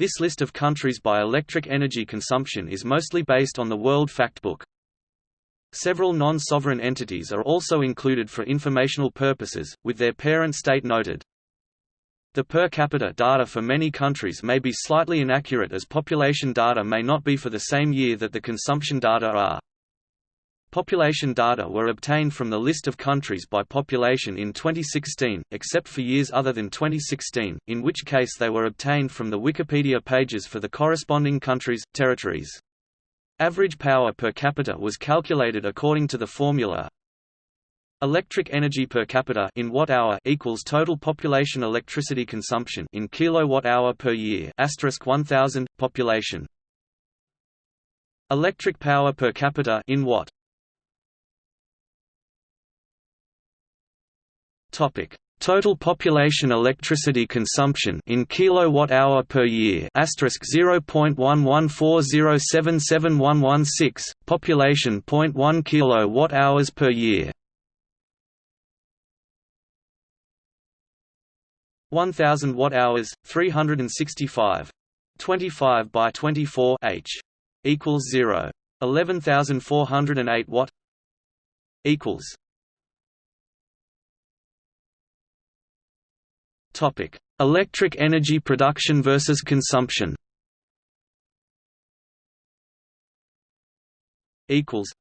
This list of countries by electric energy consumption is mostly based on the World Factbook. Several non-sovereign entities are also included for informational purposes, with their parent state noted. The per capita data for many countries may be slightly inaccurate as population data may not be for the same year that the consumption data are. Population data were obtained from the list of countries by population in 2016, except for years other than 2016, in which case they were obtained from the Wikipedia pages for the corresponding countries, territories. Average power per capita was calculated according to the formula Electric energy per capita in watt-hour equals total population electricity consumption in kilowatt-hour per year asterisk 1000 population Electric power per capita in watt Topic: Total population electricity consumption in kilowatt hour per year asterisk 0.1140771116 population 0.1 kilowatt hours per year. 1000 watt hours 365 25 by 24 h equals 0 11408 watt equals Topic: Electric energy production versus consumption. Equals.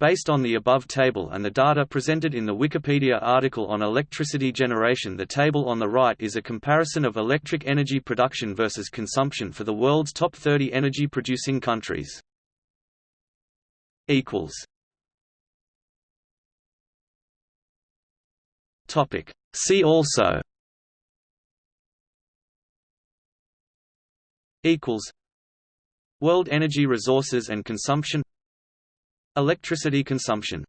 Based on the above table and the data presented in the Wikipedia article on electricity generation the table on the right is a comparison of electric energy production versus consumption for the world's top 30 energy-producing countries. See also equals World energy resources and consumption Electricity consumption